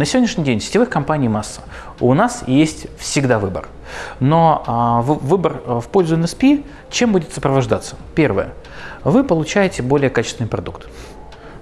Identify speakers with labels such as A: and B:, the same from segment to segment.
A: На сегодняшний день сетевых компаний масса. У нас есть всегда выбор. Но а, выбор в пользу NSP чем будет сопровождаться? Первое. Вы получаете более качественный продукт.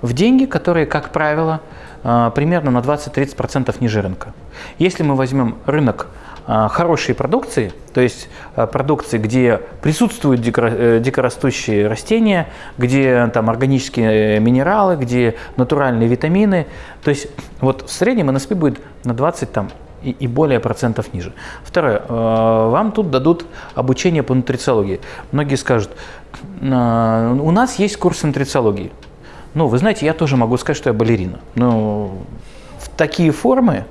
A: В деньги, которые, как правило, а, примерно на 20-30% ниже рынка. Если мы возьмем рынок хорошей продукции, то есть а, продукции, где присутствуют э, дикорастущие растения, где там органические минералы, где натуральные витамины, то есть вот в среднем НСП будет на 20 там, и, и более процентов ниже. Второе, вам тут дадут обучение по нутрициологии. Многие скажут, у нас есть курс нутрициологии. Ну, вы знаете, я тоже могу сказать, что я балерина. Но в такие формы,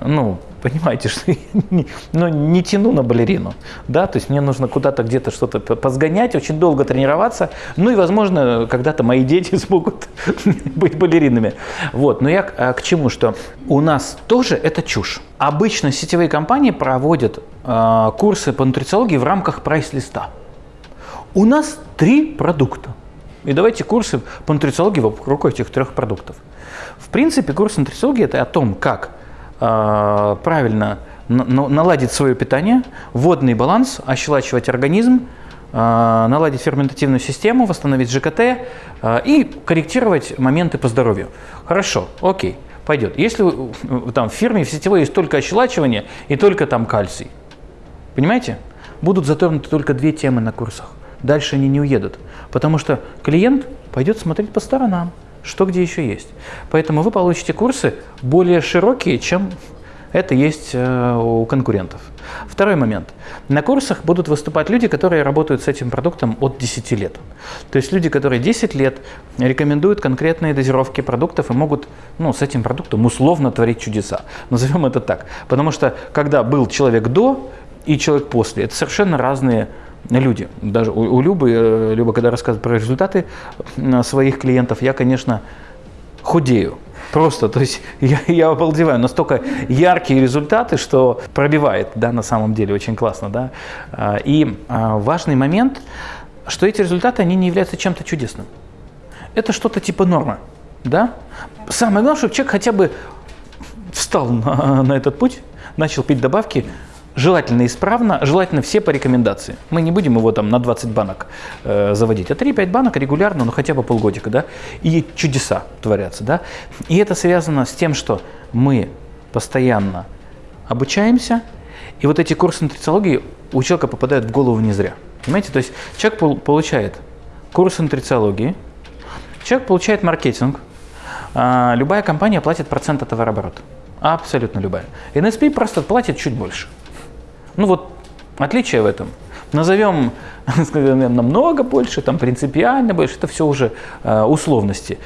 A: ну, понимаете, что я не, ну, не тяну на балерину, да, то есть мне нужно куда-то где-то что-то позгонять, очень долго тренироваться, ну и, возможно, когда-то мои дети смогут быть балеринами. Вот, но я к, к чему, что у нас тоже это чушь. Обычно сетевые компании проводят э, курсы по нутрициологии в рамках прайс-листа. У нас три продукта. И давайте курсы по нутрициологии вокруг этих трех продуктов. В принципе, курс нутрициологии – это о том, как правильно наладить свое питание, водный баланс, ощелачивать организм, э, наладить ферментативную систему, восстановить ЖКТ э, и корректировать моменты по здоровью. Хорошо, окей, пойдет. Если там в фирме, в сетевой есть только ощелачивание и только там кальций, понимаете? Будут затронуты только две темы на курсах дальше они не уедут. Потому что клиент пойдет смотреть по сторонам, что где еще есть. Поэтому вы получите курсы более широкие, чем это есть э, у конкурентов. Второй момент. На курсах будут выступать люди, которые работают с этим продуктом от 10 лет. То есть люди, которые 10 лет рекомендуют конкретные дозировки продуктов и могут ну, с этим продуктом условно творить чудеса. Назовем это так. Потому что когда был человек до и человек после, это совершенно разные люди. Даже у, у Любы, э, Люба, когда рассказывает про результаты своих клиентов, я, конечно, худею. Просто, то есть я, я обалдеваю. Настолько яркие результаты, что пробивает, да, на самом деле, очень классно, да. А, и а, важный момент, что эти результаты, они не являются чем-то чудесным. Это что-то типа нормы, да. Самое главное, чтобы человек хотя бы встал на, на этот путь, начал пить добавки, желательно исправно, желательно все по рекомендации. Мы не будем его там на 20 банок э, заводить, а 3-5 банок регулярно, ну хотя бы полгодика, да, и чудеса творятся, да. И это связано с тем, что мы постоянно обучаемся, и вот эти курсы нутрициологии у человека попадают в голову не зря. Понимаете, то есть человек получает курсы нутрициологии, человек получает маркетинг, а, любая компания платит процент от товарооборота. Абсолютно любая. NSP просто платит чуть больше. Ну вот отличие в этом. Назовем намного больше, там принципиально больше, это все уже э, условности.